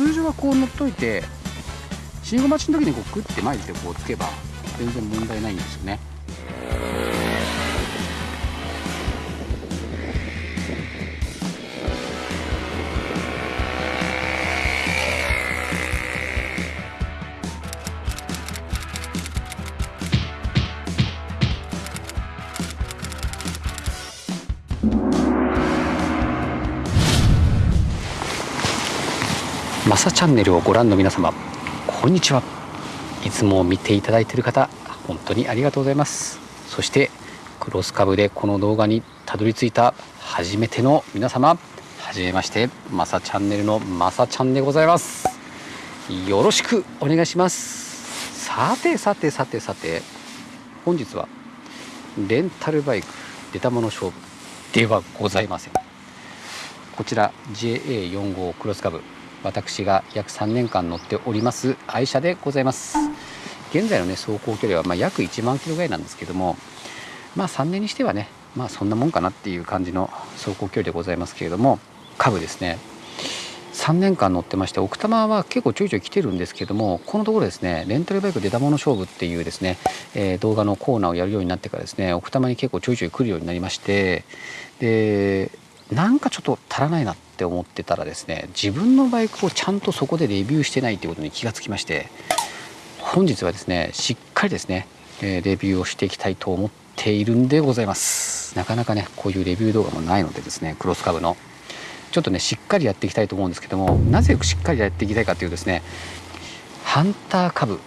通常はこう乗っといて信号待ちの時にこうグッて前でこうつけば全然問題ないんですよね。マサチャンネルをご覧の皆様こんにちは。いつも見ていただいている方本当にありがとうございます。そしてクロスカブでこの動画にたどり着いた初めての皆様はじめましてマサチャンネルのマサちゃんでございます。よろしくお願いします。さてさてさてさて本日はレンタルバイク出たもの勝負ではございません。こちら JA45 クロスカブ私が約3年間乗っております愛車でございます。現在のね走行距離はま約1万キロぐらいなんですけどもまあ3年にしてはねまあそんなもんかなっていう感じの走行距離でございますけれども株ですね。3年間乗ってまして奥多摩は結構ちょいちょい来てるんですけどもこのところですねレンタルバイク出たもの勝負っていうですね、えー、動画のコーナーをやるようになってからですね奥多摩に結構ちょいちょい来るようになりましてでなんかちょっと足らないなって思ってたらですね自分のバイクをちゃんとそこでレビューしてないということに気がつきまして本日はですねしっかりですねレビューをしていきたいと思っているんでございます。なかなかねこういうレビュー動画もないのでですねクロスカブの。ちょっとねしっかりやっていきたいと思うんですけどもなぜしっかりやっていきたいかというとですねハンター株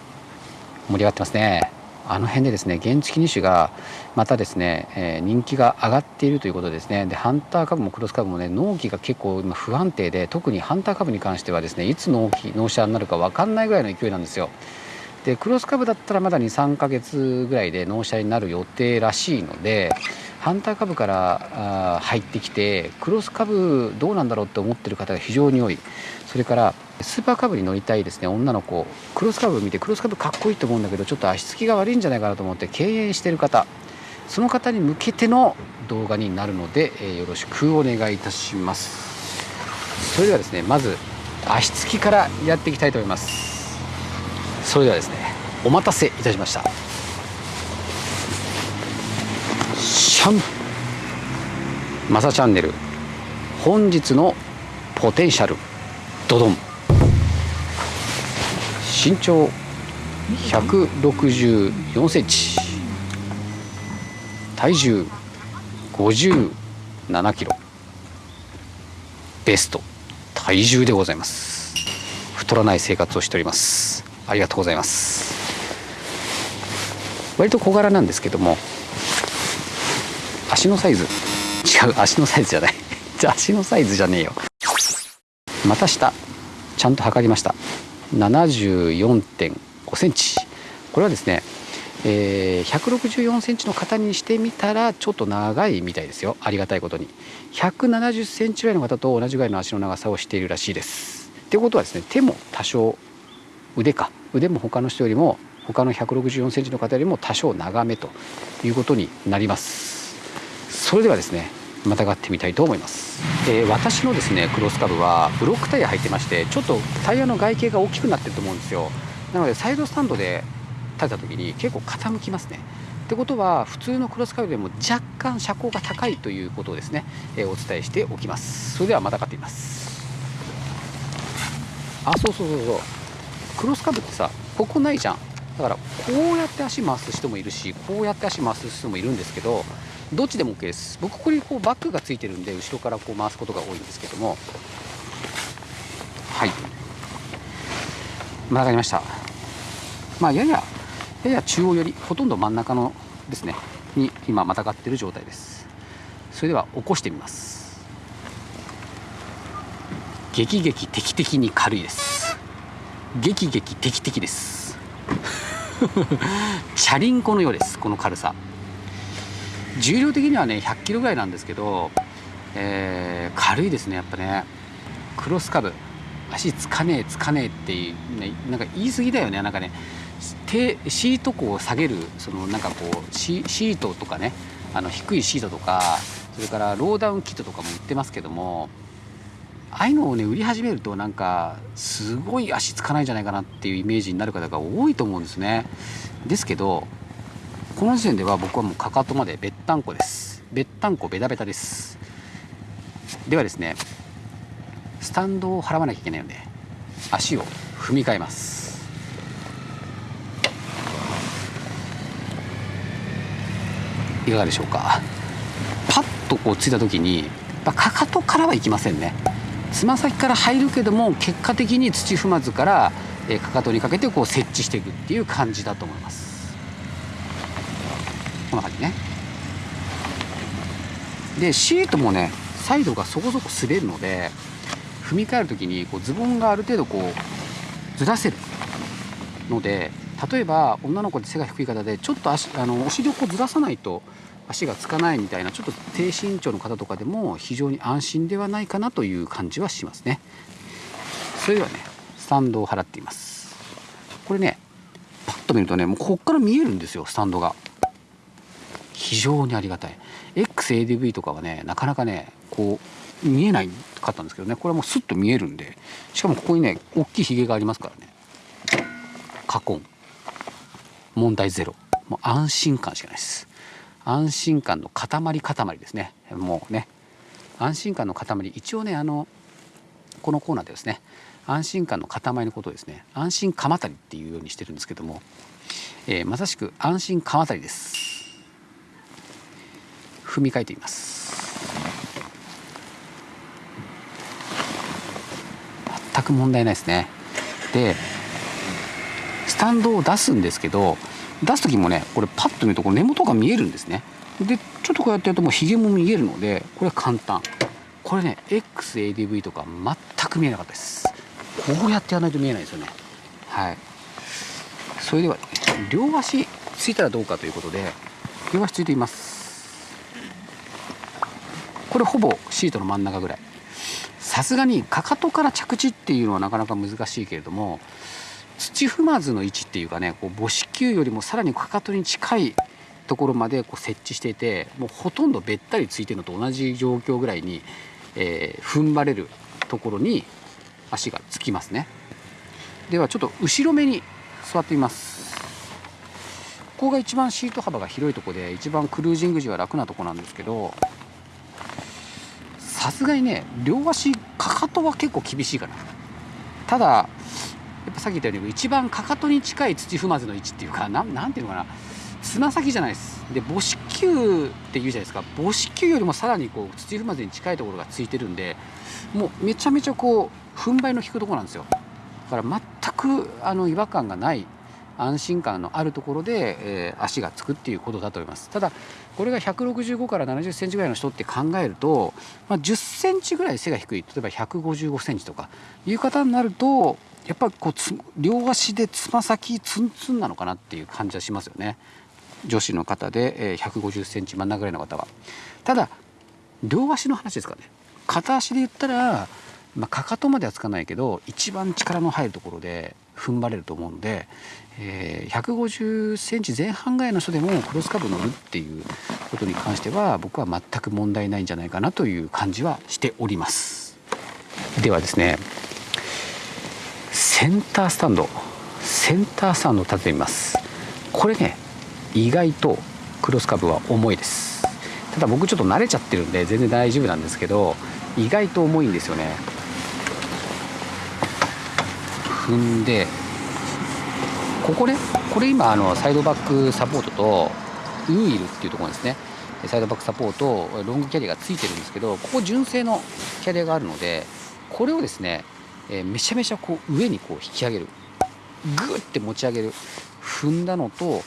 盛り上がってますね。あの辺でですね原付2種がまたですね、えー、人気が上がっているということですね。でハンター株もクロス株もね納期が結構今不安定で特にハンター株に関してはですねいつ納期納車になるか分かんないぐらいの勢いなんですよ。でクロス株だったらまだ23ヶ月ぐらいで納車になる予定らしいのでハンター株から入ってきてクロス株どうなんだろうって思ってる方が非常に多い。それからスーパーカブに乗りたいですね。女の子。クロスカブ見てクロスカブかっこいいと思うんだけどちょっと足つきが悪いんじゃないかなと思って敬遠してる方。その方に向けての動画になるので、えー、よろしくお願いいたします。それではですねまず足つきからやっていきたいと思います。それではですねお待たせいたしました。シャン。マサチャンネル。本日のポテンシャル。ドドン。身長164センチ。体重57キロ。ベスト。体重でございます。太らない生活をしております。ありがとうございます。割と小柄なんですけども。足のサイズ。違う足のサイズじゃない。じゃ足のサイズじゃねえよ。また下。ちゃんと測りました。74.5センチ。これはですね、えー、164センチの方にしてみたらちょっと長いみたいですよ。ありがたいことに。170センチぐらいの方と同じぐらいの足の長さをしているらしいです。ってことはですね手も多少腕か。腕も他の人よりも他の164センチの方よりも多少長めということになります。それではですねまたがってみたいと思います、えー、私のですねクロスカブはブロックタイヤ入ってましてちょっとタイヤの外形が大きくなってると思うんですよ。なのでサイドスタンドで立てた時に結構傾きますね。ってことは普通のクロスカブでも若干車高が高いということをですね、えー、お伝えしておきます。それではまたがってみます。あそうそうそうそう。クロスカブってさここないじゃん。だからこうやって足回す人もいるしこうやって足回す人もいるんですけどどっちでも OK です。僕ここにこうバックがついてるんで後ろからこう回すことが多いんですけども。はい。曲がりました。まあやややや中央寄りほとんど真ん中のですねに今またがってる状態です。それでは起こしてみます。激激敵的に軽いです。激激敵的です。チャリンコのようですこの軽さ。重量的にはね100キロぐらいなんですけど、えー、軽いですねやっぱね。クロスカブ。足つかねえつかねえっていう、ね、なんか言い過ぎだよねなんかね。手シートこう下げるそのなんかこうシシートとかねあの低いシートとかそれからローダウンキットとかも売ってますけどもああいうのをね売り始めるとなんかすごい足つかないんじゃないかなっていうイメージになる方が多いと思うんですね。ですけどこの時点では僕はもうかかとまでべったんこです。べったんこベタベタです。ではですねスタンドを払わなきゃいけないので足を踏み替えます。いかがでしょうか。パッとこうついた時にかかとからはいきませんね。つま先から入るけども結果的に土踏まずから、かかとにかけてこう設置していくっていう感じだと思います。こんな感じね。でシートもねサイドがそこそこ滑るので踏み替える時にこうズボンがある程度こうずらせるので例えば女の子で背が低い方でちょっと足あのお尻をこうずらさないと足がつかないみたいなちょっと低身長の方とかでも非常に安心ではないかなという感じはしますね。それではねスタンドを払っています。これねパッと見るとねもうこっから見えるんですよスタンドが。非常にありがたい。XADV とかはねなかなかねこう見えないかったんですけどね。これはもうスッと見えるんでしかもここにね大きいひげがありますからね。カコン問題ゼロ。もう安心感しかないです。安心感の塊塊ですね。もうね。安心感の塊。一応ねあのこのコーナーでですね安心感の塊のことをですね安心鎌足りっていうようにしてるんですけども、えー、まさしく安心鎌足りです。踏み替えてみます。全く問題ないですね。でスタンドを出すんですけど出す時もねこれパッと見るとこの根元が見えるんですね。でちょっとこうやってやるともうひげも見えるのでこれは簡単。これね XADV とか全く見えなかったです。こうやってやらないと見えないですよね。はい。それでは、両足ついたらどうかということで両足ついています。れほぼシートの真ん中ぐらい。さすがにかかとから着地っていうのはなかなか難しいけれども土踏まずの位置っていうかねこう母子球よりもさらにかかとに近いところまでこう設置していてもうほとんどべったりついてるのと同じ状況ぐらいに、えー、踏ん張れるところに足がつきますね。ではちょっと後ろ目に座ってみます。ここが一番シート幅が広いとこで一番クルージング時は楽なとこなんですけどさすがにね両足かかとは結構厳しいかな。ただやっぱさっき言ったように一番かかとに近い土踏まずの位置っていうかなんなんていうのかな。つま先じゃないです。で母子球っていうじゃないですか。母子球よりもさらにこう土踏まずに近いところがついてるんでもうめちゃめちゃこう踏ん張りの引くとこなんですよ。だから全くあの違和感がない安心感のあるところで、えー、足がつくっていうことだと思います。ただこれが165から70センチぐらいの人って考えると、まあ、10センチぐらい背が低い。例えば155センチとかいう方になるとやっぱこう両足でつま先ツンツンなのかなっていう感じはしますよね。女子の方で150センチ真ん中ぐらいの方は。ただ両足の話ですかね。片足で言ったら、まあ、かかとまではつかないけど一番力の入るところで踏ん張れると思うんで、えー、150センチ前半ぐらいの人でもクロスカブ乗るっていうことに関しては僕は全く問題ないんじゃないかなという感じはしております。ではですねセンタースタンドセンタースタンドを立ててみます。これね意外とクロスカブは重いです。ただ僕ちょっと慣れちゃってるんで全然大丈夫なんですけど意外と重いんですよね。踏んでここねこれ今あのサイドバックサポートとウーイルっていうところですね。サイドバックサポートロングキャリアがついてるんですけどここ純正のキャリアがあるのでこれをですねえー、めちゃめちゃこう上にこう引き上げる。グッて持ち上げる。踏んだのとこ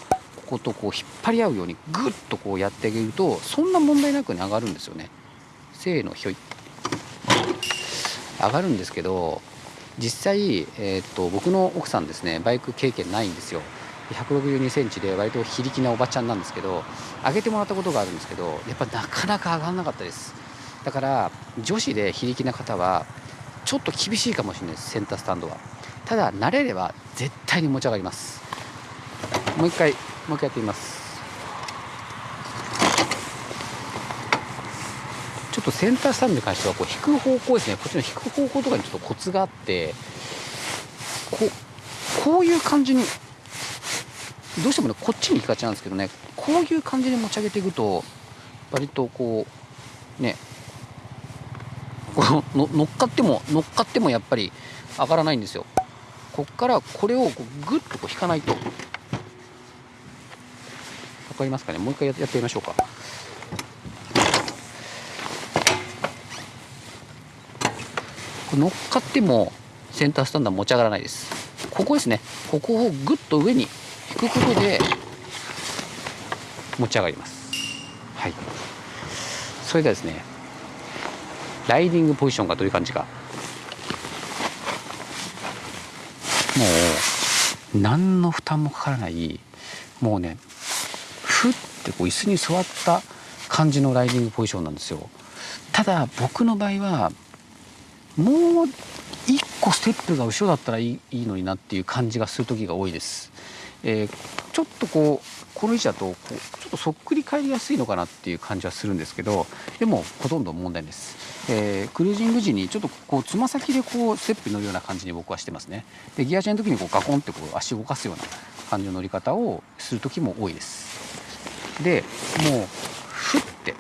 ことこう引っ張り合うようにグッとこうやってあげるとそんな問題なく上がるんですよね。せーのひょい。上がるんですけど実際、えーと、僕の奥さんですねバイク経験ないんですよ。1 6 2センチで割と非力なおばちゃんなんですけど上げてもらったことがあるんですけどやっぱなかなか上がらなかったです。だから女子で非力な方はちょっと厳しいかもしれないですセンタースタンドは。ただ慣れれば絶対に持ち上がります。もう一回もう一回やってみますちょっとセンタースタンドに関してはこう引く方向ですね。こっちの引く方向とかにちょっとコツがあってこうこういう感じにどうしてもねこっちに行きがちなんですけどね。こういう感じで持ち上げていくと割とこうねこの乗っかっても乗っかってもやっぱり上がらないんですよ。こっからこれをこうグッとこう引かないと。分かりますかね？もう一回やってみましょうか。乗っかってもセンタースタンドは持ち上がらないです。ここですね。ここをグッと上に引くことで持ち上がります。はい。それではですねライディングポジションがどういう感じか。もう何の負担もかからないもうねふってこう椅子に座った感じのライディングポジションなんですよ。ただ僕の場合はもう一個ステップが後ろだったらいいいいのになっていう感じがする時が多いです、えー、ちょっとこうこの位置だとこうちょっとそっくり返りやすいのかなっていう感じはするんですけどでもほとんど問題です、えー、クルージング時にちょっとこうつま先でこうステップに乗るような感じに僕はしてますね。でギアチェンの時にこうガコンってこう足を動かすような感じの乗り方をする時も多いです。でもうふって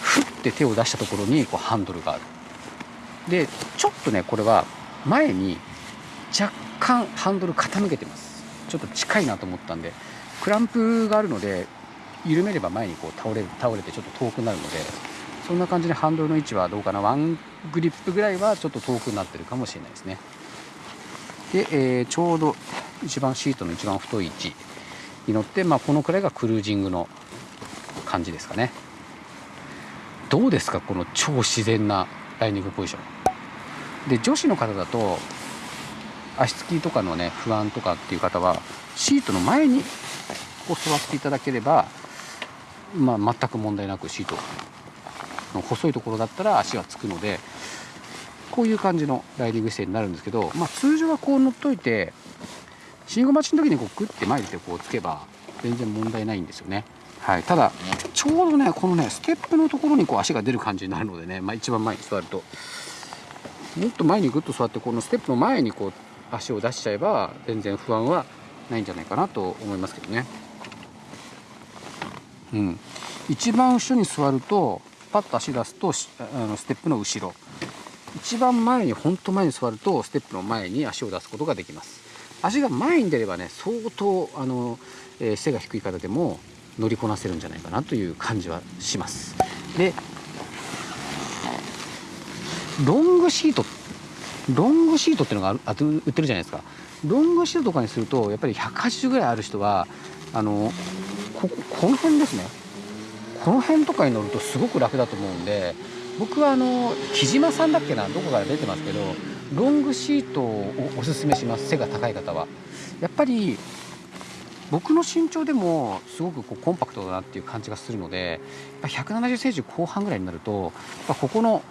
ふって手を出したところにこうハンドルがある。でちょっとねこれは前に若干ハンドル傾けてます。ちょっと近いなと思ったんでクランプがあるので緩めれば前にこう倒れる倒れてちょっと遠くなるのでそんな感じでハンドルの位置はどうかな。ワングリップぐらいはちょっと遠くなってるかもしれないですね。で、えー、ちょうど一番シートの一番太い位置に乗って、まあ、このくらいがクルージングの感じですかね。どうですかこの超自然なライニングポジション。で女子の方だと足つきとかのね不安とかっていう方はシートの前にこう座っていただければ、まあ、全く問題なくシートの細いところだったら足はつくのでこういう感じのライディング姿勢になるんですけど、まあ、通常はこう乗っといて信号待ちの時にこうグッて前でこうつけば全然問題ないんですよね。はい、ただちょうどねこのねステップのところにこう足が出る感じになるのでね、まあ、一番前に座るともっと前にグッと座ってこのステップの前にこう足を出しちゃえば全然不安はないんじゃないかなと思いますけどね。うん、一番後ろに座るとパッと足出すとあのステップの後ろ。一番前に本当前に座るとステップの前に足を出すことができます。足が前に出ればね相当あの、えー、背が低い方でも乗りこなせるんじゃないかなという感じはします。でロングシートロングシートっていうのがあ売ってるじゃないですか。ロングシートとかにするとやっぱり180ぐらいある人はあのここの辺ですね。この辺とかに乗るとすごく楽だと思うんで僕はあの木島さんだっけなどこから出てますけどロングシートをおすすめします。背が高い方は。やっぱり僕の身長でもすごくこうコンパクトだなっていう感じがするので170センチ後半ぐらいになるとここの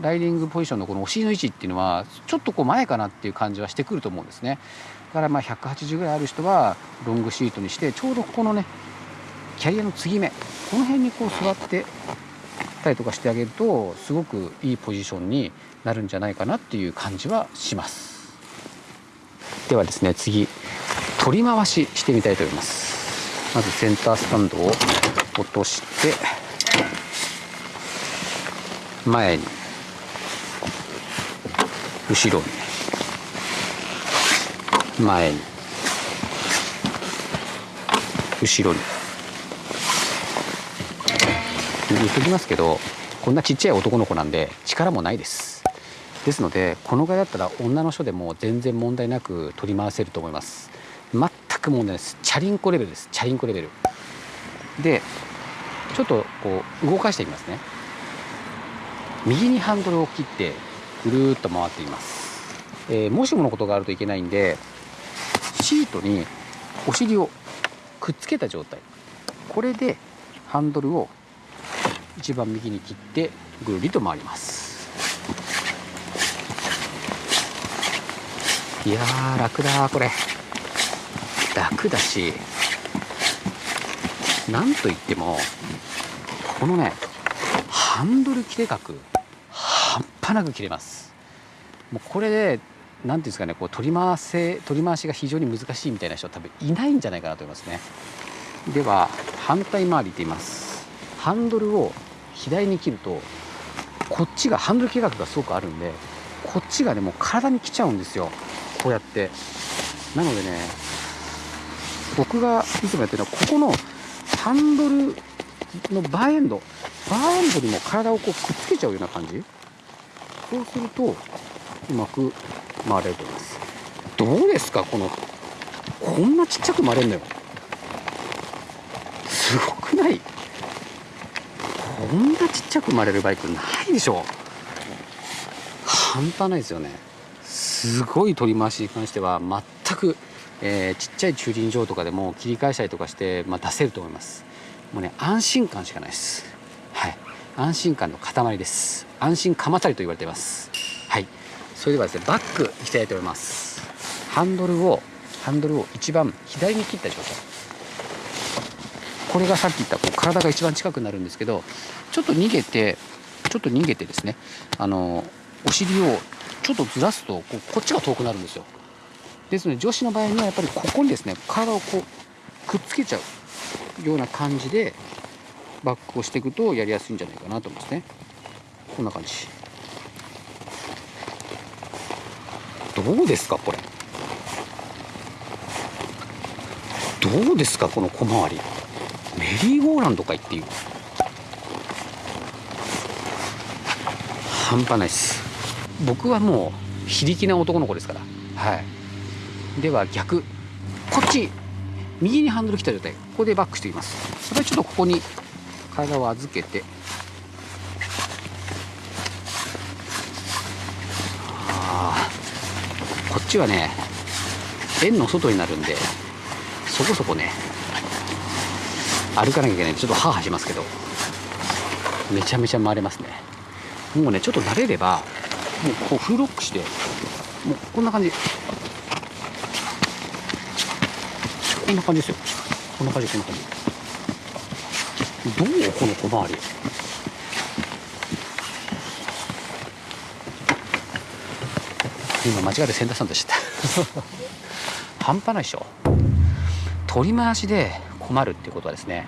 ライディングポジションのこのお尻の位置っていうのはちょっとこう前かなっていう感じはしてくると思うんですね。だからまあ180ぐらいある人はロングシートにしてちょうどここのねキャリアの継ぎ目この辺にこう座ってたりとかしてあげるとすごくいいポジションになるんじゃないかなっていう感じはします。ではですね次取り回ししてみたいと思います。まずセンタースタンドを落として前に。後ろに。前に。後ろに。言っときますけどこんなちっちゃい男の子なんで力もないです。ですのでこのぐらいだったら女の人でも全然問題なく取り回せると思います。全く問題ないです。チャリンコレベルです。チャリンコレベル。でちょっとこう動かしていきますね。右にハンドルを切ってぐるっと回っています、えー、もしものことがあるといけないんでシートにお尻をくっつけた状態。これでハンドルを一番右に切ってぐるりと回ります。いやー楽だこれ。楽だしなんといってもこのねハンドル切れ角端なく切れます。もうこれで何ていうんですかねこう取り回せ取り回しが非常に難しいみたいな人は多分いないんじゃないかなと思いますね。では反対回りって言います。ハンドルを左に切るとこっちがハンドル計画がすごくあるんでこっちがねもう体に来ちゃうんですよ。こうやって。なのでね僕がいつもやってるのはここのハンドルのバーエンド。バーエンドにも体をこうくっつけちゃうような感じ。そうするとうまく回れると思います。どうですか？このこんなちっちゃく回れるのよ。すごくない？こんなちっちゃく回れるバイクないでしょ。半端ないですよね。すごい取り回しに関しては全く、えー、ちっちゃい駐輪場とかでも切り返したりとかして、まあ、出せると思います。もうね安心感しかないです。安心感の塊です。安心鎌足りと言われています。はい。それではですねバックいきたいと思います。ハンドルをハンドルを一番左に切った状態。これがさっき言ったこう体が一番近くなるんですけどちょっと逃げてちょっと逃げてですねあのお尻をちょっとずらすとこうこっちが遠くなるんですよ。ですので女子の場合にはやっぱりここにですね体をこうくっつけちゃうような感じでバックをしていくとやりやすいんじゃないかなと思いますね。こんな感じ。どうですかこれ。どうですかこの小回り。メリーゴーランドかいっていう。半端ないです。僕はもう非力な男の子ですから。はい。では逆。こっち。右にハンドル来た状態。ここでバックしていきます。それちょっとここに体を預けて。あこっちはね円の外になるんでそこそこね歩かなきゃいけない。ちょっとハーハーしますけどめちゃめちゃ回れますね。もうねちょっと慣れればもうこうフロックしてもうこんな感じ。こんな感じですよ。こんな感じこんな感じ。どうこの小回り？今間違えてセンターさんでした。半端ないでしょ。取り回しで困るっていうことはですね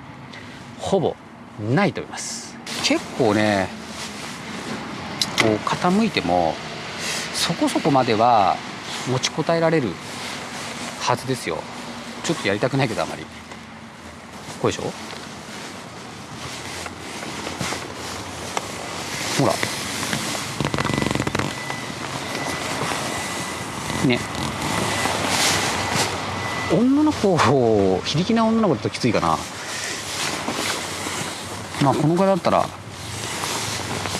ほぼないと思います。結構ねこう傾いてもそこそこまでは持ちこたえられるはずですよ。ちょっとやりたくないけどあまり。こうでしょ？ほら。ね。女の子を非力な女の子だときついかな。まあこのぐらいだったら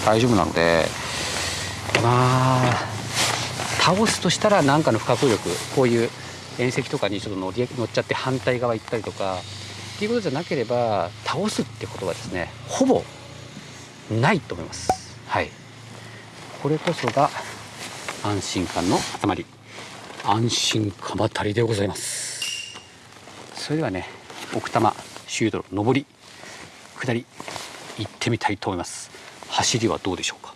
大丈夫なので。まあ倒すとしたら何かの不可抗力。こういう縁石とかにちょっと乗り乗っちゃって反対側行ったりとか。っていうことじゃなければ倒すってことはですねほぼないと思います。はい。これこそが安心感の塊安心鎌足りでございます。それではね奥多摩シードの上り下り行ってみたいと思います。走りはどうでしょうか？